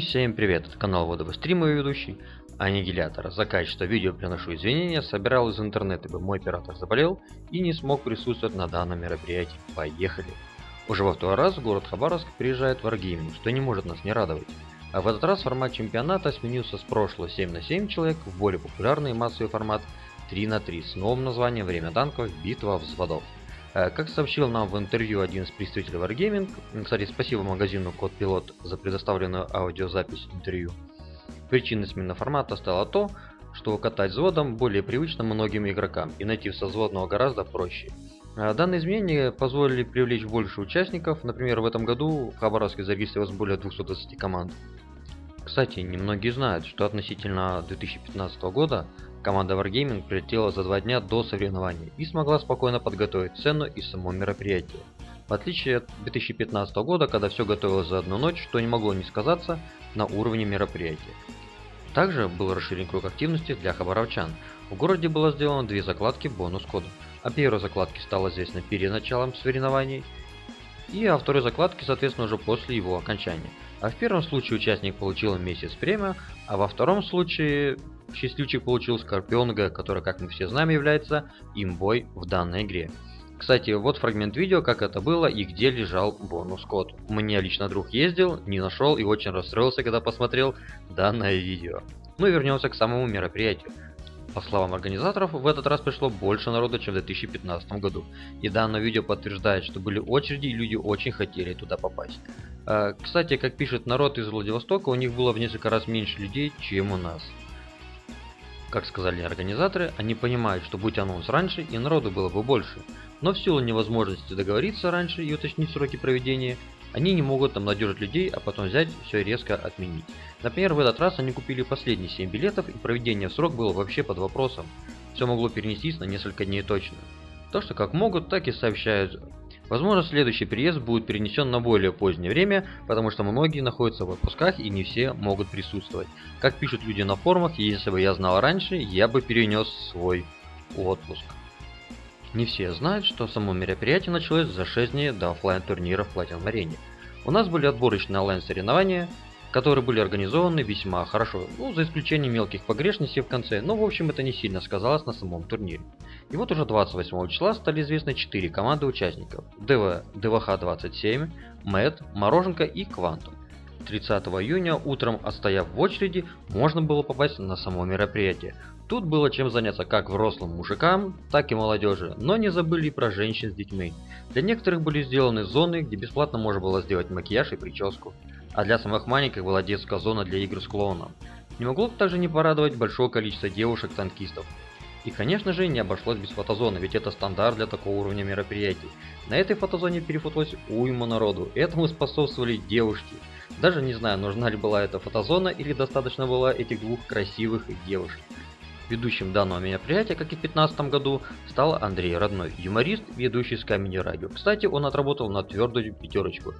всем привет, это канал Водовый Стрим и ведущий Аннигилятор. За качество видео приношу извинения, собирал из интернета, ибо мой оператор заболел и не смог присутствовать на данном мероприятии. Поехали! Уже во второй раз в город Хабаровск приезжает Wargaming, что не может нас не радовать. А в этот раз формат чемпионата сменился с прошлого 7 на 7 человек в более популярный массовый формат 3 на 3 с новым названием «Время танков. Битва взводов». Э, как сообщил нам в интервью один из представителей Wargaming, кстати, спасибо магазину Код Пилот за предоставленную аудиозапись интервью, причиной смены формата стало то, что катать взводом более привычно многим игрокам и найти созводного гораздо проще. Э, данные изменения позволили привлечь больше участников, например, в этом году в Хабаровске зарегистрировалось более 220 команд. Кстати, немногие знают, что относительно 2015 года команда Wargaming прилетела за два дня до соревнований и смогла спокойно подготовить цену и само мероприятие. В отличие от 2015 года, когда все готовилось за одну ночь, что не могло не сказаться на уровне мероприятия. Также был расширен круг активности для хабаровчан. В городе было сделано две закладки бонус-кода. О первой закладке стало известно перед началом соревнований, и о второй закладке, соответственно, уже после его окончания. А в первом случае участник получил месяц премию, а во втором случае счастливчик получил Скорпионга, который, как мы все знаем, является имбой в данной игре. Кстати, вот фрагмент видео, как это было и где лежал бонус-код. Мне лично друг ездил, не нашел и очень расстроился, когда посмотрел данное видео. Ну и вернемся к самому мероприятию. По словам организаторов, в этот раз пришло больше народа, чем в 2015 году. И данное видео подтверждает, что были очереди и люди очень хотели туда попасть. А, кстати, как пишет народ из Владивостока, у них было в несколько раз меньше людей, чем у нас. Как сказали организаторы, они понимают, что будь анонс раньше, и народу было бы больше. Но в силу невозможности договориться раньше и уточнить сроки проведения, они не могут обнадежить людей, а потом взять все и резко отменить. Например, в этот раз они купили последние 7 билетов, и проведение в срок было вообще под вопросом. Все могло перенестись на несколько дней точно. То, что как могут, так и сообщают. Возможно, следующий переезд будет перенесен на более позднее время, потому что многие находятся в отпусках и не все могут присутствовать. Как пишут люди на форумах, если бы я знал раньше, я бы перенес свой отпуск. Не все знают, что само мероприятие началось за 6 дней до офлайн турнира в Platinum Arena. У нас были отборочные онлайн соревнования, которые были организованы весьма хорошо, ну, за исключением мелких погрешностей в конце, но в общем это не сильно сказалось на самом турнире. И вот уже 28 числа стали известны 4 команды участников – ДВ, ДВХ-27, МЭД, Мороженка и Квантум. 30 июня утром, отстояв в очереди, можно было попасть на само мероприятие. Тут было чем заняться как взрослым мужикам, так и молодежи, но не забыли и про женщин с детьми. Для некоторых были сделаны зоны, где бесплатно можно было сделать макияж и прическу. А для самых маленьких была детская зона для игр с клоуном. Не могло также не порадовать большое количество девушек-танкистов. И конечно же не обошлось без фотозоны, ведь это стандарт для такого уровня мероприятий. На этой фотозоне перефоталось уйма народу, этому способствовали девушки. Даже не знаю, нужна ли была эта фотозона или достаточно было этих двух красивых девушек. Ведущим данного мероприятия, как и в 2015 году, стал Андрей Родной, юморист, ведущий с Камеди Радио. Кстати, он отработал на твердую пятерочку.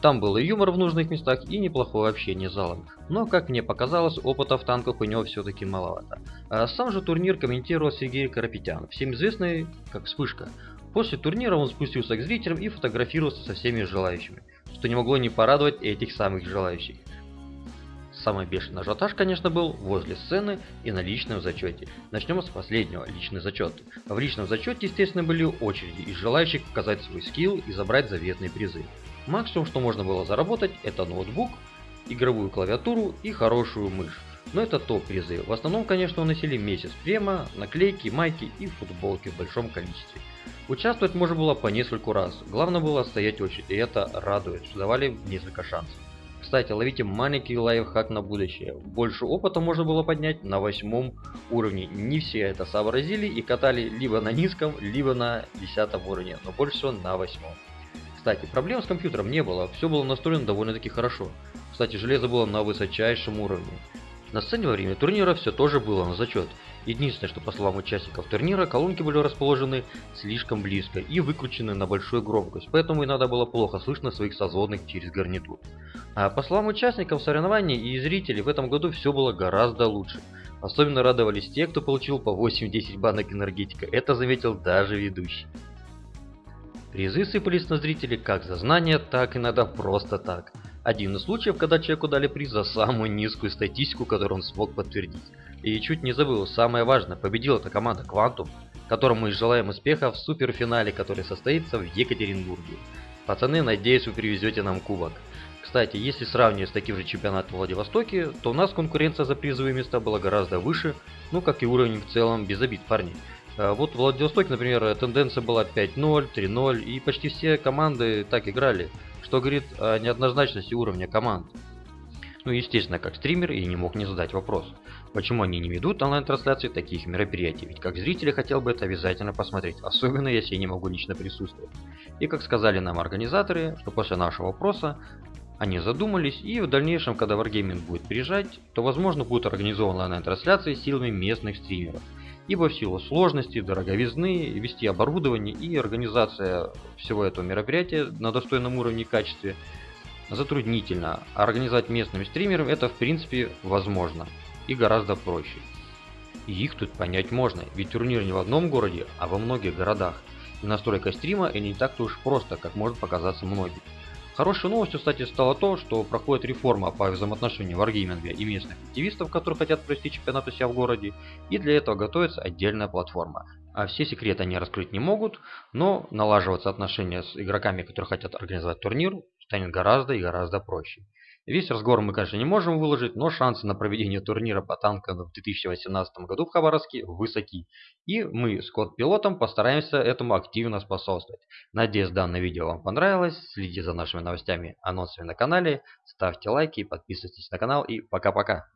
Там был и юмор в нужных местах, и неплохое общение с залом. Но, как мне показалось, опыта в танках у него все-таки маловато. А сам же турнир комментировал Сергей Карапетян, всем известный как Вспышка. После турнира он спустился к зрителям и фотографировался со всеми желающими, что не могло не порадовать этих самых желающих. Самый бешеный ажиотаж, конечно, был возле сцены и на личном зачете. Начнем с последнего, личный зачет. В личном зачете, естественно, были очереди из желающих показать свой скилл и забрать заветные призы. Максимум, что можно было заработать, это ноутбук, игровую клавиатуру и хорошую мышь. Но это топ-призы. В основном, конечно, уносили месяц према, наклейки, майки и футболки в большом количестве. Участвовать можно было по нескольку раз. Главное было стоять очередь, и это радует, что давали несколько шансов. Кстати, ловите маленький лайфхак на будущее. Больше опыта можно было поднять на восьмом уровне. Не все это сообразили и катали либо на низком, либо на десятом уровне, но больше всего на восьмом. Кстати, проблем с компьютером не было, все было настроено довольно-таки хорошо. Кстати, железо было на высочайшем уровне. На сцене во время турнира все тоже было на зачет. Единственное, что по словам участников турнира, колонки были расположены слишком близко и выкручены на большую громкость, поэтому иногда было плохо слышно своих созводных через гарнитур. А по словам участников соревнований и зрителей, в этом году все было гораздо лучше. Особенно радовались те, кто получил по 8-10 банок энергетика, это заметил даже ведущий. Призы сыпались на зрителей как за знания, так и иногда просто так. Один из случаев, когда человеку дали приз за самую низкую статистику, которую он смог подтвердить. И чуть не забыл, самое важное, победила эта команда Quantum, которому мы желаем успеха в суперфинале, который состоится в Екатеринбурге. Пацаны, надеюсь, вы привезете нам кубок. Кстати, если сравнивать с таким же чемпионатом в Владивостоке, то у нас конкуренция за призовые места была гораздо выше, ну как и уровень в целом без обид парней. А вот в Владивостоке, например, тенденция была 5-0, 3-0, и почти все команды так играли, что говорит о неоднозначности уровня команд. Ну, естественно, как стример я не мог не задать вопрос, почему они не ведут онлайн-трансляции таких мероприятий, ведь как зрители хотел бы это обязательно посмотреть, особенно если я не могу лично присутствовать. И как сказали нам организаторы, что после нашего вопроса они задумались, и в дальнейшем, когда Wargaming будет приезжать, то возможно будут организованы онлайн-трансляции силами местных стримеров. Ибо в силу сложности, дороговизны, вести оборудование и организация всего этого мероприятия на достойном уровне и качестве затруднительно. А организовать местным стримерам это в принципе возможно и гораздо проще. И их тут понять можно, ведь турнир не в одном городе, а во многих городах. И настройка стрима и не так-то уж просто, как может показаться многим. Хорошей новостью, кстати, стало то, что проходит реформа по взаимоотношению варгейминга и местных активистов, которые хотят провести чемпионат у себя в городе, и для этого готовится отдельная платформа. А все секреты они раскрыть не могут, но налаживаться отношения с игроками, которые хотят организовать турнир, станет гораздо и гораздо проще. Весь разговор мы, конечно, не можем выложить, но шансы на проведение турнира по танкам в 2018 году в Хабаровске высоки. И мы с код-пилотом постараемся этому активно способствовать. Надеюсь, данное видео вам понравилось. Следите за нашими новостями, анонсами на канале. Ставьте лайки, подписывайтесь на канал и пока-пока.